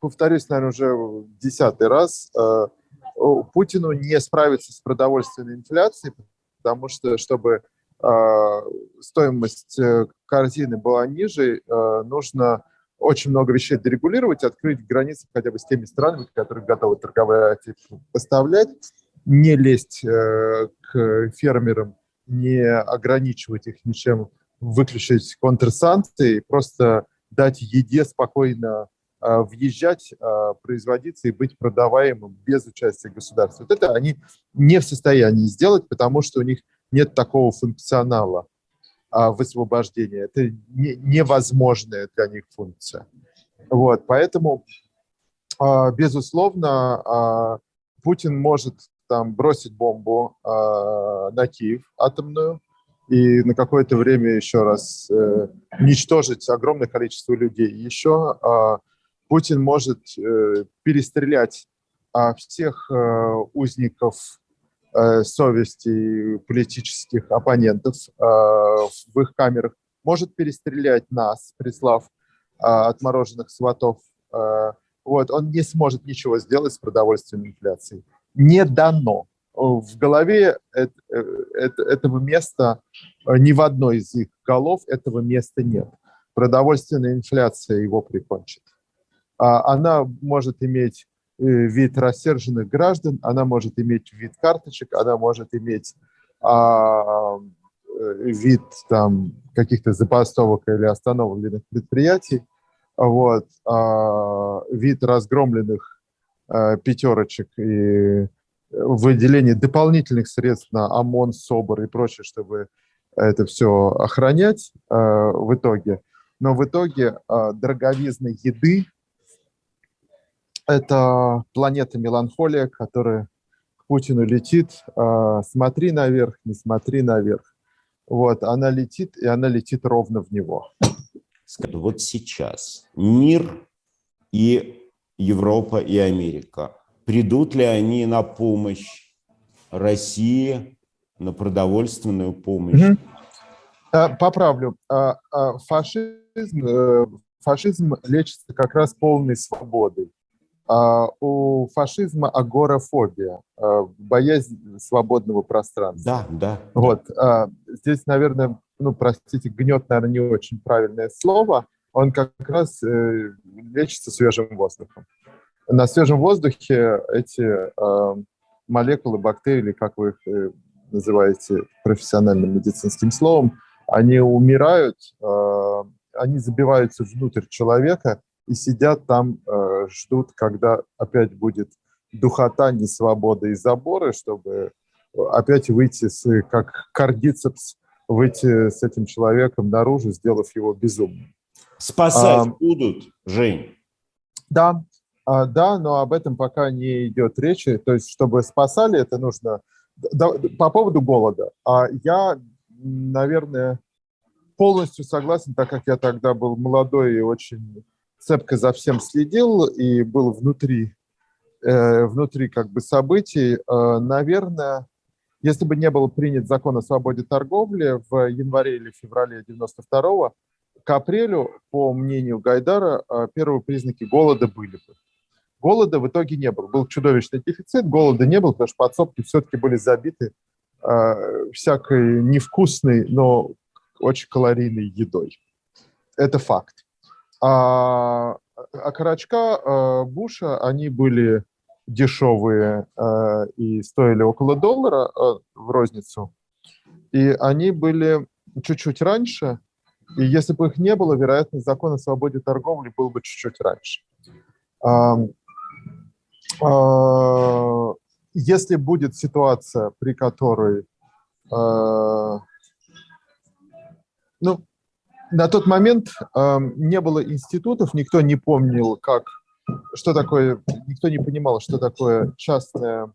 повторюсь, наверное, уже десятый раз, э, Путину не справиться с продовольственной инфляцией, потому что, чтобы э, стоимость э, корзины была ниже, нужно очень много вещей дерегулировать, открыть границы хотя бы с теми странами, которые готовы торговать поставлять, не лезть к фермерам, не ограничивать их ничем, выключить контрсанкции, просто дать еде спокойно въезжать, а, производиться и быть продаваемым без участия государства. Вот это они не в состоянии сделать, потому что у них нет такого функционала а, высвобождения. Это не, невозможная для них функция. Вот, поэтому, безусловно, Путин может там бросить бомбу на Киев атомную, и на какое-то время еще раз э, уничтожить огромное количество людей. Еще Путин может э, перестрелять а, всех э, узников э, совести политических оппонентов в их камерах, может перестрелять нас, прислав отмороженных сватов. Вот, он не сможет ничего сделать с продовольственной инфляцией. Не дано. В голове этого места, ни в одной из их голов этого места нет. Продовольственная инфляция его прикончит. А, она может иметь э, вид рассерженных граждан, она может иметь вид карточек, она может иметь а, э, вид там каких-то запасовок или остановленных предприятий, вот, а, вид разгромленных а, пятерочек и выделение дополнительных средств на ОМОН, СОБР и прочее, чтобы это все охранять а, в итоге. Но в итоге а, дороговизны еды это планета меланхолия, которая к Путину летит. А, смотри наверх, не смотри наверх. Вот, она летит, и она летит ровно в него. Вот сейчас мир и Европа и Америка, придут ли они на помощь России, на продовольственную помощь? Угу. Поправлю. А, фашизм, э, фашизм лечится как раз полной свободой. А, у фашизма агорафобия, а, боязнь свободного пространства. Да, да. Вот. А, здесь, наверное, ну, простите, гнет, наверное, не очень правильное слово. Он как раз э, лечится свежим воздухом. На свежем воздухе эти молекулы, бактерии, как вы их э, называете профессиональным медицинским словом, они умирают, они забиваются внутрь человека, и сидят там, э, ждут, когда опять будет духота, несвобода и заборы, чтобы опять выйти, с, как кардицепс, выйти с этим человеком наружу, сделав его безумным. Спасать а, будут, Жень? Да, а, да, но об этом пока не идет речи. То есть, чтобы спасали, это нужно... Да, по поводу голода. А я, наверное, полностью согласен, так как я тогда был молодой и очень цепко за всем следил и был внутри, э, внутри как бы событий, э, наверное, если бы не был принят закон о свободе торговли в январе или феврале 92 к апрелю, по мнению Гайдара, э, первые признаки голода были бы. Голода в итоге не было. Был чудовищный дефицит, голода не было, потому что подсобки все-таки были забиты э, всякой невкусной, но очень калорийной едой. Это факт. А окорочка а, Буша, они были дешевые а, и стоили около доллара а, в розницу. И они были чуть-чуть раньше, и если бы их не было, вероятно, закон о свободе торговли был бы чуть-чуть раньше. А, а, если будет ситуация, при которой а, ну, на тот момент э, не было институтов, никто не помнил, как, что такое, никто не понимал, что такое частное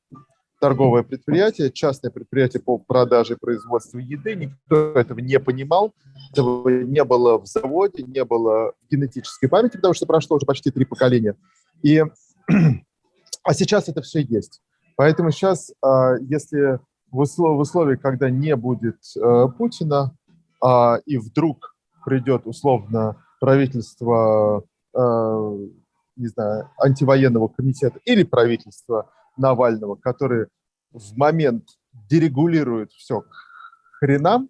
торговое предприятие, частное предприятие по продаже и производству еды, никто этого не понимал, этого не было в заводе, не было в генетической памяти, потому что прошло уже почти три поколения. И, а сейчас это все есть. Поэтому сейчас, э, если в, услов, в условиях, когда не будет э, Путина, э, и вдруг придет условно правительство э, не знаю, антивоенного комитета или правительства Навального, которые в момент дерегулируют все к хренам,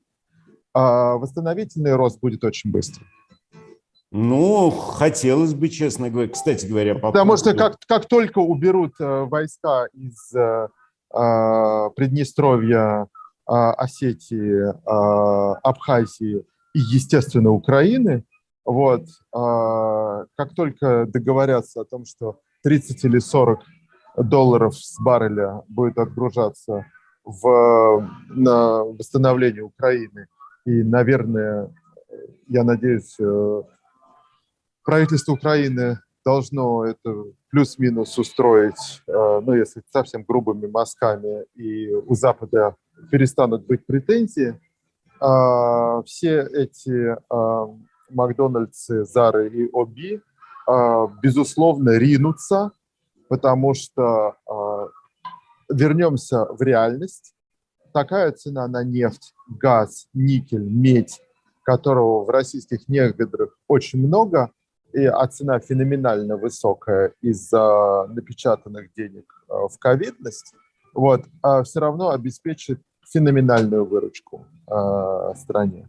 а восстановительный рост будет очень быстрый. Ну, хотелось бы, честно говоря. Кстати говоря, по Потому поводу... что как, как только уберут э, войска из э, э, Приднестровья, э, Осетии, э, Абхазии и, естественно, Украины, вот, э, как только договорятся о том, что 30 или 40 долларов с барреля будет отгружаться в, на восстановление Украины, и, наверное, я надеюсь, э, правительство Украины должно это плюс-минус устроить, э, ну, если совсем грубыми мазками, и у Запада перестанут быть претензии. А, все эти а, Макдональдсы, Зары и Оби, а, безусловно, ринутся, потому что вернемся в реальность. Такая цена на нефть, газ, никель, медь, которого в российских недрах очень много – и, а цена феноменально высокая из-за напечатанных денег в ковидность, вот, а все равно обеспечит феноменальную выручку э, стране.